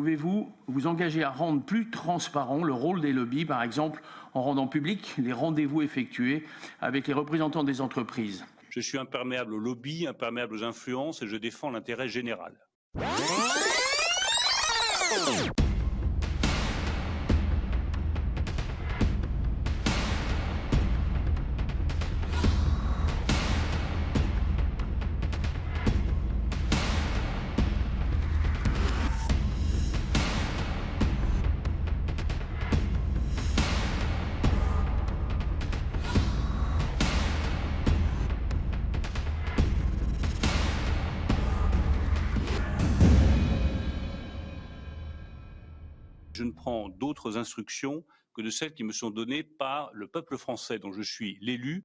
Pouvez-vous vous engager à rendre plus transparent le rôle des lobbies, par exemple en rendant public les rendez-vous effectués avec les représentants des entreprises? Je suis imperméable aux lobbies, imperméable aux influences et je défends l'intérêt général. Je ne prends d'autres instructions que de celles qui me sont données par le peuple français dont je suis l'élu.